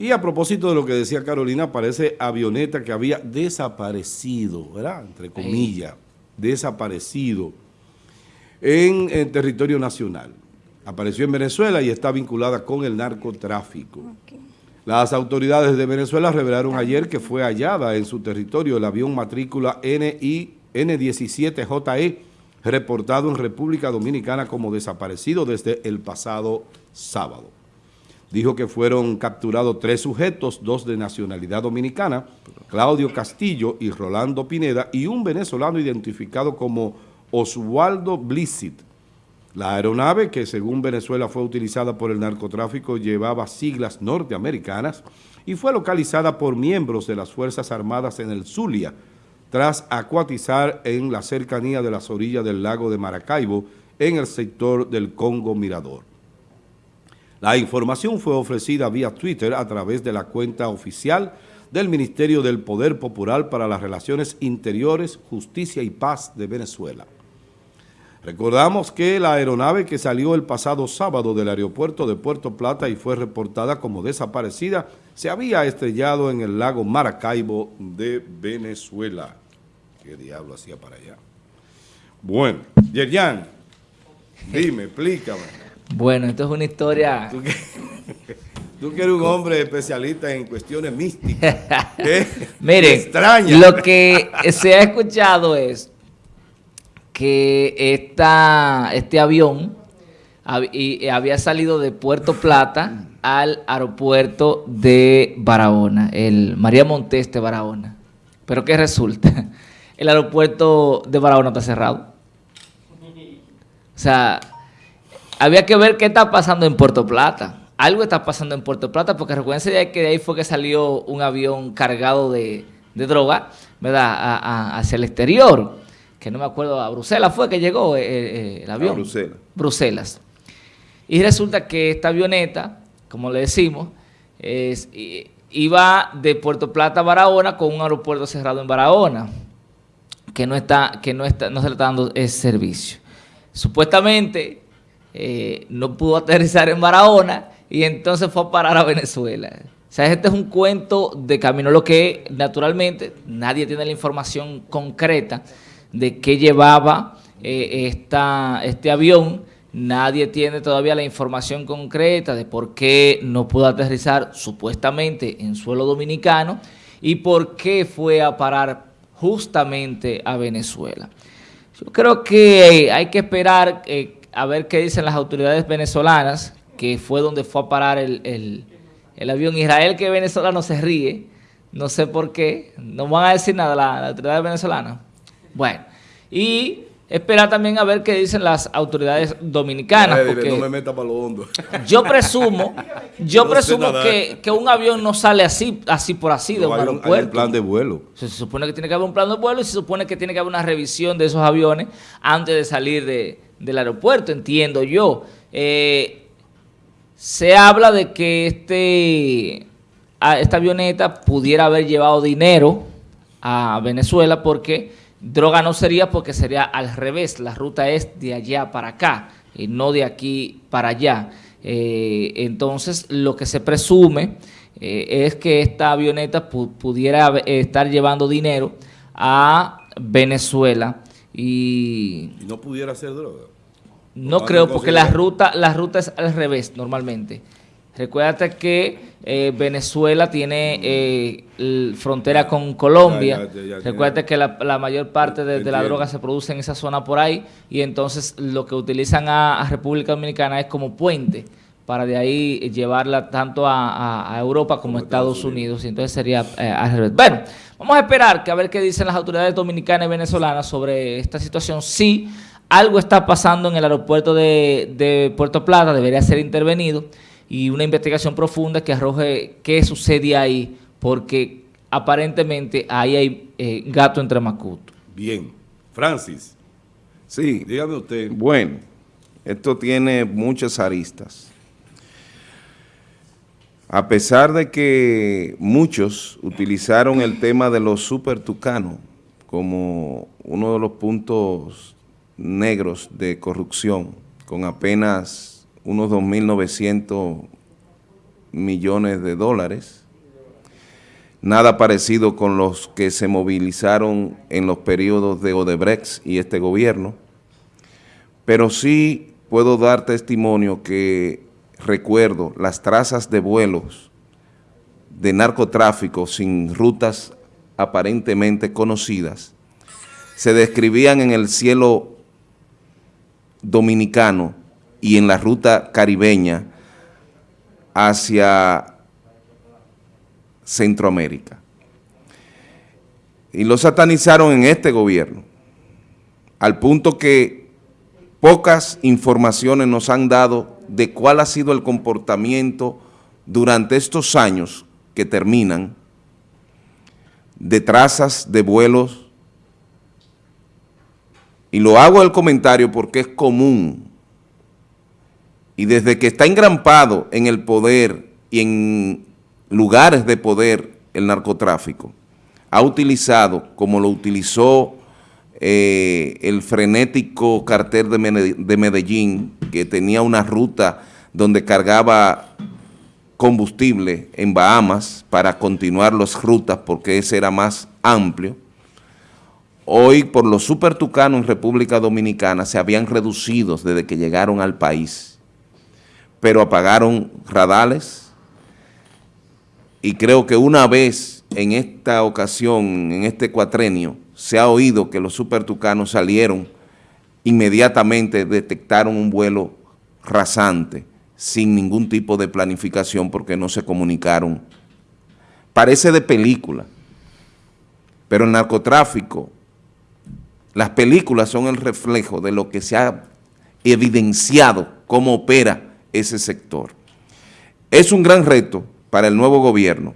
Y a propósito de lo que decía Carolina, parece avioneta que había desaparecido, ¿verdad? Entre comillas, desaparecido en, territorio nacional. Apareció en Venezuela y está vinculada con el narcotráfico. Las autoridades de Venezuela revelaron ayer que fue hallada en su territorio el avión matrícula NI, N17JE, reportado en República Dominicana como desaparecido desde el pasado sábado. Dijo que fueron capturados tres sujetos, dos de nacionalidad dominicana, Claudio Castillo y Rolando Pineda, y un venezolano identificado como Oswaldo Blissit. La aeronave, que según Venezuela fue utilizada por el narcotráfico, llevaba siglas norteamericanas y fue localizada por miembros de las Fuerzas Armadas en el Zulia, tras acuatizar en la cercanía de las orillas del lago de Maracaibo, en el sector del Congo Mirador. La información fue ofrecida vía Twitter a través de la cuenta oficial del Ministerio del Poder Popular para las Relaciones Interiores, Justicia y Paz de Venezuela. Recordamos que la aeronave que salió el pasado sábado del aeropuerto de Puerto Plata y fue reportada como desaparecida, se había estrellado en el lago Maracaibo de Venezuela. ¿Qué diablo hacía para allá? Bueno, Yerjan, dime, explícame. Bueno, esto es una historia... ¿Tú que, tú que eres un hombre especialista en cuestiones místicas. Miren, extraña. lo que se ha escuchado es que esta, este avión había salido de Puerto Plata al aeropuerto de Barahona, el María Monteste Barahona. Pero ¿qué resulta? El aeropuerto de Barahona está cerrado. O sea, había que ver qué está pasando en Puerto Plata. Algo está pasando en Puerto Plata, porque recuerden que de ahí fue que salió un avión cargado de, droga, ¿verdad?, hacia el exterior que no me acuerdo, a Bruselas fue que llegó eh, eh, el avión. A Bruselas. Bruselas. Y resulta que esta avioneta, como le decimos, iba de Puerto Plata a Barahona con un aeropuerto cerrado en Barahona, que no está, que no está, no se le está dando ese servicio. Supuestamente eh, no pudo aterrizar en Barahona y entonces fue a parar a Venezuela. O sea, este es un cuento de camino, lo que naturalmente nadie tiene la información concreta de qué llevaba eh, esta, este avión. Nadie tiene todavía la información concreta de por qué no pudo aterrizar supuestamente en suelo dominicano y por qué fue a parar justamente a Venezuela. Yo creo que hay que esperar eh, a ver qué dicen las autoridades venezolanas, que fue donde fue a parar el, el, avión. Israel que venezolano se ríe, no sé por qué, no van a decir nada las la autoridades venezolanas. Bueno, y esperar también a ver qué dicen las autoridades dominicanas. no me meta para lo hondo. Yo presumo, yo presumo que, un avión no sale así, así por así de un aeropuerto. Hay un plan de vuelo. Se, supone que tiene que haber un plan de vuelo y se supone que tiene que haber una revisión de esos aviones antes de salir del aeropuerto, entiendo yo. Eh, se habla de que este, esta avioneta pudiera haber llevado dinero a Venezuela porque Droga no sería porque sería al revés, la ruta es de allá para acá y no de aquí para allá. Eh, entonces, lo que se presume eh, es que esta avioneta pudiera estar llevando dinero a Venezuela y... ¿Y no pudiera ser droga? No creo, porque la ruta, la ruta es al revés normalmente. Recuérdate que eh, Venezuela tiene eh, frontera con Colombia. Recuérdate que la, mayor parte de, la droga se produce en esa zona por ahí y entonces lo que utilizan a, República Dominicana es como puente para de ahí llevarla tanto a, Europa como a Estados Unidos. Y entonces sería eh, al revés. Bueno, vamos a esperar que a ver qué dicen las autoridades dominicanas y venezolanas sobre esta situación. Si algo está pasando en el aeropuerto de, de Puerto Plata, debería ser intervenido y una investigación profunda que arroje qué sucede ahí, porque aparentemente ahí hay eh, gato entre macuto. Bien. Francis. Sí. Dígame usted. Bueno, esto tiene muchas aristas. A pesar de que muchos utilizaron el tema de los super tucanos como uno de los puntos negros de corrupción, con apenas unos 2.900 millones de dólares. Nada parecido con los que se movilizaron en los periodos de Odebrecht y este gobierno. Pero sí puedo dar testimonio que recuerdo las trazas de vuelos de narcotráfico sin rutas aparentemente conocidas, se describían en el cielo dominicano y en la ruta caribeña hacia Centroamérica. Y lo satanizaron en este gobierno, al punto que pocas informaciones nos han dado de cuál ha sido el comportamiento durante estos años que terminan de trazas de vuelos y lo hago el comentario porque es común y desde que está engrampado en el poder y en lugares de poder el narcotráfico, ha utilizado, como lo utilizó eh, el frenético cartel de Medellín, que tenía una ruta donde cargaba combustible en Bahamas para continuar las rutas porque ese era más amplio, hoy por los supertucanos en República Dominicana se habían reducido desde que llegaron al país, pero apagaron radales y creo que una vez en esta ocasión, en este cuatrenio, se ha oído que los supertucanos salieron, inmediatamente detectaron un vuelo rasante, sin ningún tipo de planificación porque no se comunicaron. Parece de película, pero el narcotráfico las películas son el reflejo de lo que se ha evidenciado cómo opera ese sector. Es un gran reto para el nuevo gobierno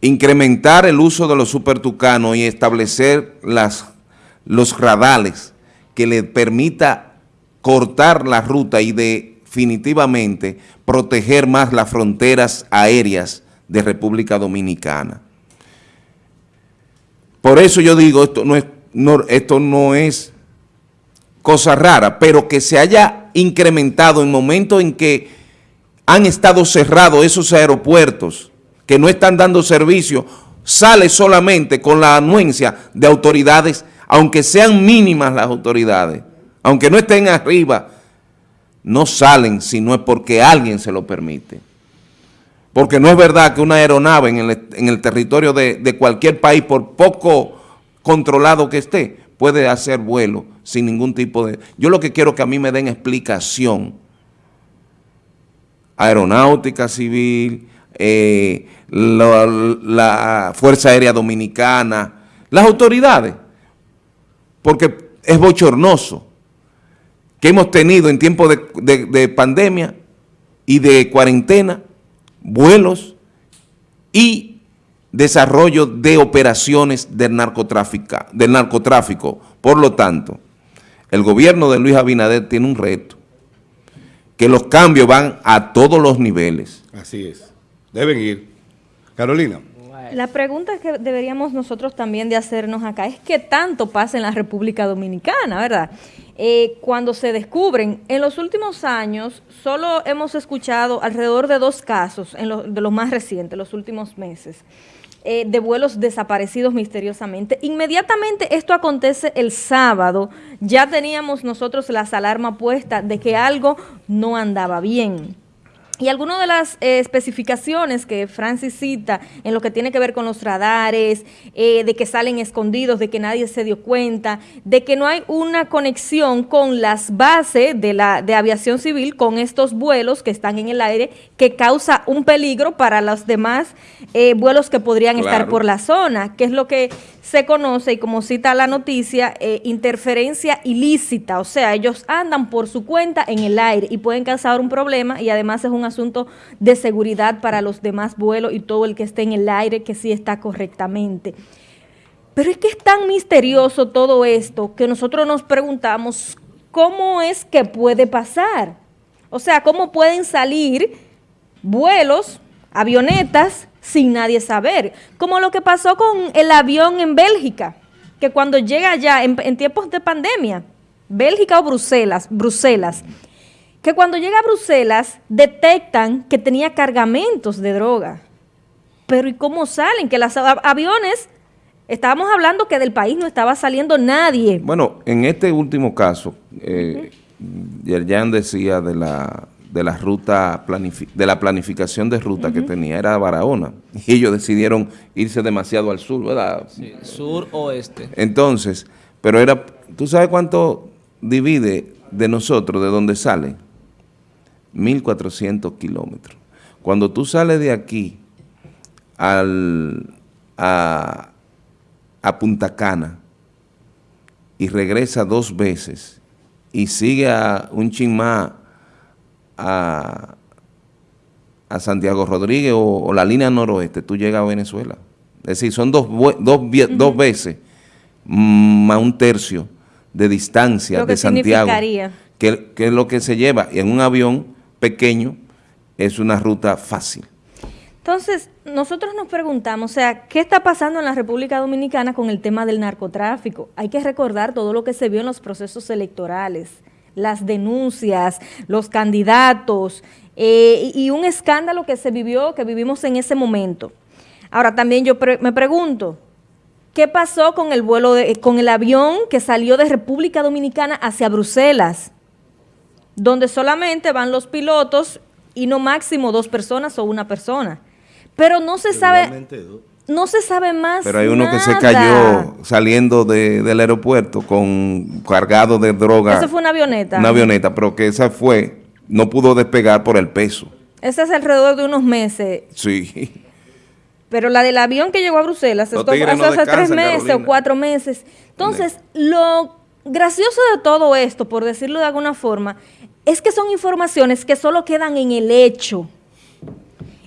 incrementar el uso de los supertucanos y establecer las, los radales que le permita cortar la ruta y definitivamente proteger más las fronteras aéreas de República Dominicana. Por eso yo digo, esto no es, esto no es cosa rara, pero que se haya incrementado en momentos en que han estado cerrados esos aeropuertos que no están dando servicio, sale solamente con la anuencia de autoridades, aunque sean mínimas las autoridades, aunque no estén arriba, no salen si no es porque alguien se lo permite. Porque no es verdad que una aeronave en el, territorio de, cualquier país, por poco controlado que esté, puede hacer vuelo sin ningún tipo de... Yo lo que quiero que a mí me den explicación. Aeronáutica Civil, eh, la, Fuerza Aérea Dominicana, las autoridades, porque es bochornoso que hemos tenido en tiempo de pandemia y de cuarentena vuelos y desarrollo de operaciones del narcotráfico, del narcotráfico. Por lo tanto, el gobierno de Luis Abinader tiene un reto, que los cambios van a todos los niveles. Así es, deben ir. Carolina. La pregunta que deberíamos nosotros también de hacernos acá es qué tanto pasa en la República Dominicana, ¿verdad? Eh, cuando se descubren, en los últimos años solo hemos escuchado alrededor de dos casos, en de los más recientes, los últimos meses, eh, de vuelos desaparecidos misteriosamente. Inmediatamente esto acontece el sábado, ya teníamos nosotros las alarmas puestas de que algo no andaba bien. Y algunas de las eh, especificaciones que Francis cita en lo que tiene que ver con los radares, eh, de que salen escondidos, de que nadie se dio cuenta, de que no hay una conexión con las bases de, la, de aviación civil, con estos vuelos que están en el aire, que causa un peligro para los demás eh, vuelos que podrían estar por la zona, que es lo que se conoce, y como cita la noticia, interferencia ilícita, o sea, ellos andan por su cuenta en el aire y pueden causar un problema y además es un asunto de seguridad para los demás vuelos y todo el que esté en el aire que sí está correctamente. Pero es que es tan misterioso todo esto que nosotros nos preguntamos, ¿cómo es que puede pasar? O sea, ¿cómo pueden salir vuelos, avionetas, sin nadie saber? Como lo que pasó con el avión en Bélgica, que cuando llega allá en, en tiempos de pandemia, Bélgica o Bruselas, Bruselas, que cuando llega a Bruselas detectan que tenía cargamentos de droga. Pero ¿y cómo salen? Que los aviones, estábamos hablando que del país no estaba saliendo nadie. Bueno, en este último caso, eh, Yerjan decía de la de la ruta de la planificación de ruta que tenía era Barahona y ellos decidieron irse demasiado al sur, ¿verdad? Sí, sur oeste. Entonces, pero era, ¿tú sabes cuánto divide de nosotros, de dónde sale? 1400 kilómetros. Cuando tú sales de aquí al, a, a Punta Cana y regresa dos veces y sigue a un chimá a, a Santiago Rodríguez o, la línea noroeste, tú llegas a Venezuela. Es decir, son dos, dos, dos veces más un tercio de distancia de Santiago. Que, que es lo que se lleva. Y en un avión pequeño es una ruta fácil. Entonces, nosotros nos preguntamos, o sea, ¿qué está pasando en la República Dominicana con el tema del narcotráfico? Hay que recordar todo lo que se vio en los procesos electorales, las denuncias, los candidatos eh, y un escándalo que se vivió, que vivimos en ese momento. Ahora, también yo me pregunto, ¿qué pasó con el vuelo, con el avión que salió de República Dominicana hacia Bruselas? Donde solamente van los pilotos y no máximo dos personas o una persona. Pero no se sabe no se sabe más Pero hay uno que se cayó saliendo del aeropuerto con cargado de droga. Eso fue una avioneta. Una avioneta, pero que esa fue, no pudo despegar por el peso. Ese es alrededor de unos meses. Sí. Pero la del avión que llegó a Bruselas, esto hace tres meses o cuatro meses. Entonces, lo gracioso de todo esto, por decirlo de alguna forma, es que son informaciones que solo quedan en el hecho.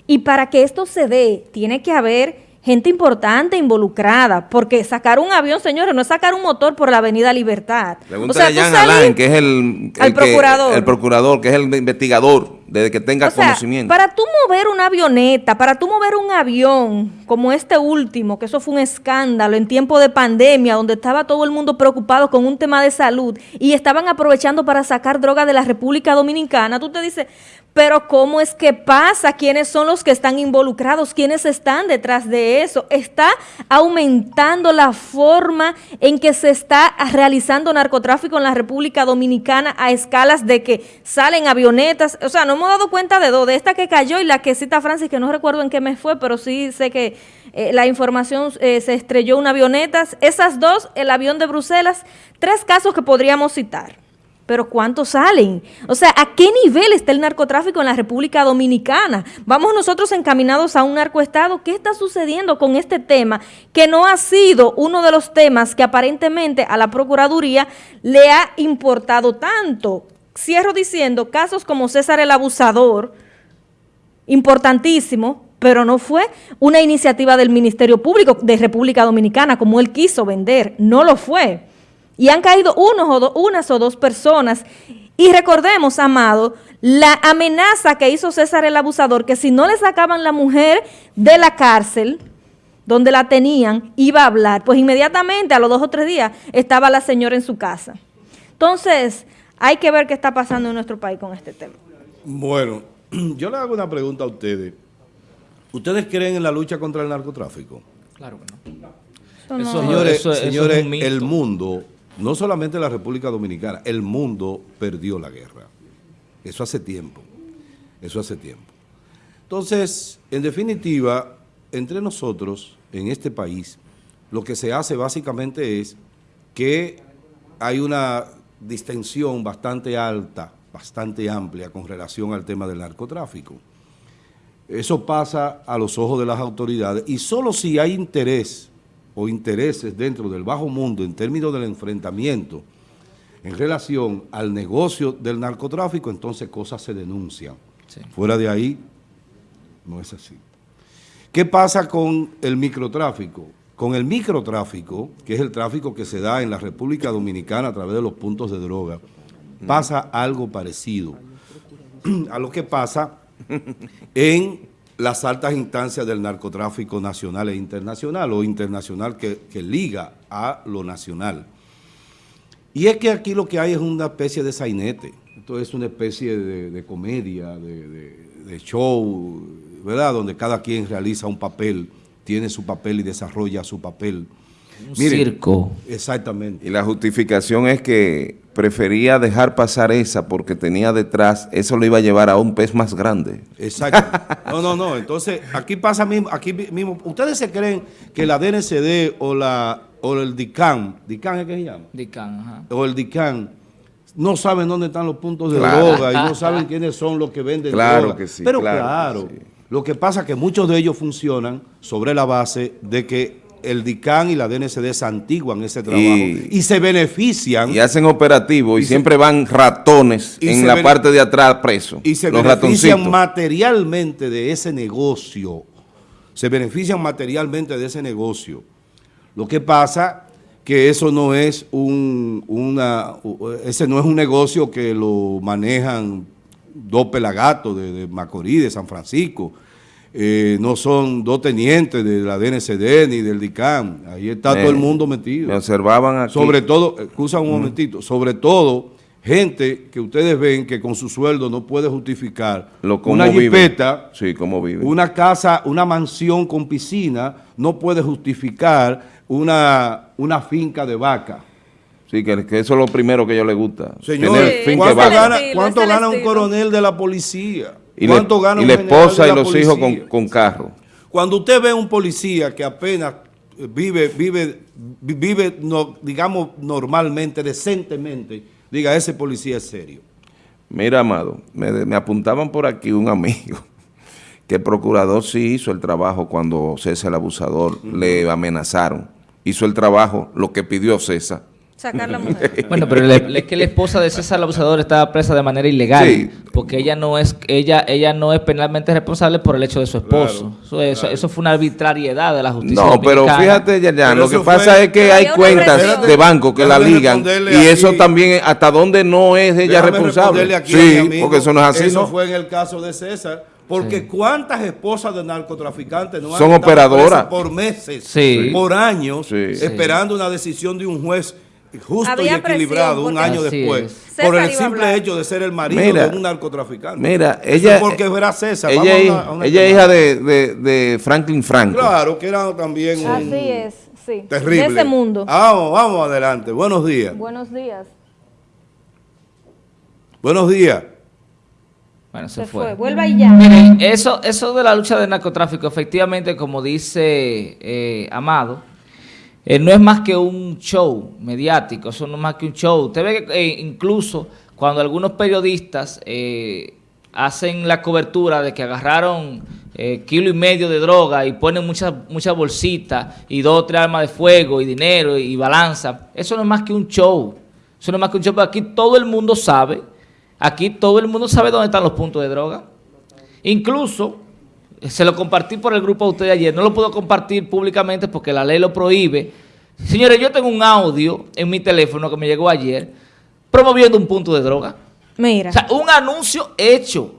Y para que esto se dé, tiene que haber gente importante involucrada, porque sacar un avión, señores, no es sacar un motor por la Avenida Libertad. o sea, Jan Alain, que es el, procurador. el procurador, que es el investigador, desde que tenga conocimiento. Para tú mover una avioneta, para tú mover un avión, como este último, que eso fue un escándalo en tiempo de pandemia, donde estaba todo el mundo preocupado con un tema de salud y estaban aprovechando para sacar droga de la República Dominicana, tú te dices, pero ¿cómo es que pasa? ¿Quiénes son los que están involucrados? ¿Quiénes están detrás de eso? Está aumentando la forma en que se está realizando narcotráfico en la República Dominicana a escalas de que salen avionetas. O sea, no hemos dado cuenta de dos, de esta que cayó y la que cita Francis, que no recuerdo en qué mes fue, pero sí sé que eh, la información eh, se estrelló una avioneta. Esas dos, el avión de Bruselas, tres casos que podríamos citar pero ¿cuántos salen? O sea, ¿a qué nivel está el narcotráfico en la República Dominicana? Vamos nosotros encaminados a un narcoestado. ¿Qué está sucediendo con este tema que no ha sido uno de los temas que aparentemente a la Procuraduría le ha importado tanto? Cierro diciendo, casos como César el Abusador, importantísimo, pero no fue una iniciativa del Ministerio Público de República Dominicana como él quiso vender, no lo fue y han caído unas o dos personas. Y recordemos, amado, la amenaza que hizo César el abusador, que si no le sacaban la mujer de la cárcel, donde la tenían, iba a hablar. Pues inmediatamente, a los dos o tres días, estaba la señora en su casa. Entonces, hay que ver qué está pasando en nuestro país con este tema. Bueno, yo le hago una pregunta a ustedes. ¿Ustedes creen en la lucha contra el narcotráfico? Claro que no. señores, señores el mundo no solamente la República Dominicana, el mundo perdió la guerra. Eso hace tiempo, eso hace tiempo. Entonces, en definitiva, entre nosotros, en este país, lo que se hace básicamente es que hay una distensión bastante alta, bastante amplia con relación al tema del narcotráfico. Eso pasa a los ojos de las autoridades y solo si hay interés o intereses dentro del bajo mundo en términos del enfrentamiento en relación al negocio del narcotráfico, entonces cosas se denuncian. Fuera de ahí, no es así. ¿Qué pasa con el microtráfico? Con el microtráfico, que es el tráfico que se da en la República Dominicana a través de los puntos de droga, pasa algo parecido a lo que pasa en las altas instancias del narcotráfico nacional e internacional, o internacional que, liga a lo nacional. Y es que aquí lo que hay es una especie de sainete. Esto es una especie de, de comedia, de, de- de show, ¿verdad? Donde cada quien realiza un papel, tiene su papel y desarrolla su papel. Un Miren, circo. Exactamente. Y la justificación es que prefería dejar pasar esa porque tenía detrás, eso lo iba a llevar a un pez más grande. Exacto. No, no, no. Entonces, aquí pasa mismo, aquí mismo. ¿Ustedes se creen que la DNCD o la o el DICAN, DICAN es que se llama? Dican, ajá. O el DICAN no saben dónde están los puntos de Claro. droga y no saben quiénes son los que venden Claro droga. que sí, Pero claro claro, que sí. Lo que pasa es que muchos de ellos funcionan sobre la base de que el DICAN y la DNCD santiguan ese trabajo y, Y- se benefician Y hacen operativo y, Y se- siempre van ratones en la parte de atrás presos. y se los benefician ratoncitos. materialmente de ese negocio. Se benefician materialmente de ese negocio. Lo que pasa que eso no es un una ese no es un negocio que lo manejan dos pelagatos de, de Macorís, de San Francisco. Eh, no son dos tenientes de la DNCD ni del DICAM. Ahí está Me- todo el mundo metido. Me observaban aquí. Sobre todo, excusa un momentito, sobre todo gente que ustedes ven que con su sueldo no puede justificar lo una jipeta, Sí, una casa, una mansión con piscina, no puede justificar una, una finca de vaca. Sí, que, que eso es lo primero que a ellos les gusta. Señor, Sí, ¿cuánto gana, cuánto un coronel de la policía? Y, ¿Cuánto le- gana y la esposa de y la los hijos con, con carro. Cuando usted ve un policía que apenas vive, vive, vi- vive, no, digamos, normalmente, decentemente, diga, ese policía es serio. Mira, Amado, me, me apuntaban por aquí un amigo que el procurador sí hizo el trabajo cuando César el abusador le amenazaron. Hizo el trabajo, lo que pidió César. Sacar la mujer. Bueno, pero le- es que la esposa de César el abusador estaba presa de manera ilegal, Sí. porque ella no es ella ella no es penalmente responsable por el hecho de su esposo. eso, eso, eso fue una arbitrariedad de la justicia. No, pero dominicana. fíjate, ya, Pero lo que pasa fue- es que hay cuentas de banco que la ligan y eso también hasta donde no es ella Déjame responsable. aquí Sí, amigo. porque eso no es así, Eso ¿no? fue en el caso de César. Porque cuántas esposas de narcotraficantes no han Son estado operadoras. por meses, Sí. por años, Sí. esperando una decisión de un juez justo Había y equilibrado un año después, es. por César el simple hecho de ser el marido Mira, de un narcotraficante. Mira, Eso ella, porque verá César. ella, Vamos a es- una- a una ella es hija de, de- de Franklin Franco. Claro, que era también un Así es, sí. terrible. De ese mundo. Vamos, vamos adelante. Buenos días. Buenos días. Buenos días. Bueno, se, Se fue. fue. Vuelva y ya. Miren, eso, eso de la lucha del narcotráfico, efectivamente, como dice eh, Amado, eh, no es más que un show mediático, eso no es más que un show. Usted ve que eh, incluso cuando algunos periodistas eh, hacen la cobertura de que agarraron eh, kilo y medio de droga y ponen muchas muchas bolsitas y dos o tres armas de fuego y dinero y balanza, eso no es más que un show. Eso no es más que un show, pero aquí todo el mundo sabe, aquí todo el mundo sabe dónde están los puntos de droga. Incluso, se lo compartí por el grupo de ustedes ayer, no lo puedo compartir públicamente porque la ley lo prohíbe. Señores, yo tengo un audio en mi teléfono que me llegó ayer promoviendo un punto de droga. Mira. O sea, un anuncio hecho.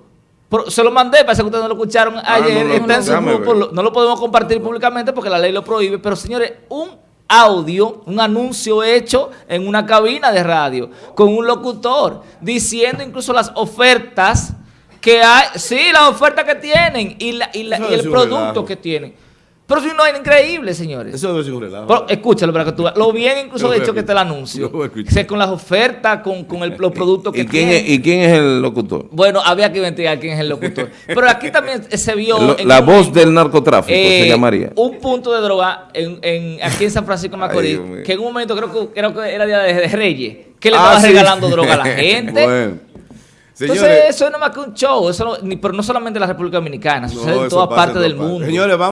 Se lo mandé, parece que ustedes no lo escucharon ayer. no, no, está en no, su grupo, ver. no lo podemos compartir públicamente porque la ley lo prohíbe. Pero señores, un audio, un anuncio hecho en una cabina de radio con un locutor diciendo incluso las ofertas que hay, sí, las ofertas que tienen y, la- y la- y el es producto que tienen. Pero si no es increíble, señores. Eso ser un relajo. Pero, escúchalo para que tú veas. Lo bien incluso de hecho que está el escuchar. anuncio. Lo voy a escuchar. Sé, con las ofertas, con, con el- los productos que ¿Y quién, tienen. es, ¿Y quién es el locutor? Bueno, había que investigar quién es el locutor. Pero aquí también se vio. Lo- en la un voz del narcotráfico eh, se llamaría. Un punto de droga en, en- aquí en San Francisco de Macorís, que en un momento creo que, creo que era día de, de Reyes, que le Ah, estaba sí. regalando droga a la gente. Bueno. Entonces, eso no es más que un show. Eso no- ni- pero no solamente en la República Dominicana, sucede en en partes del mundo. Señores, vamos.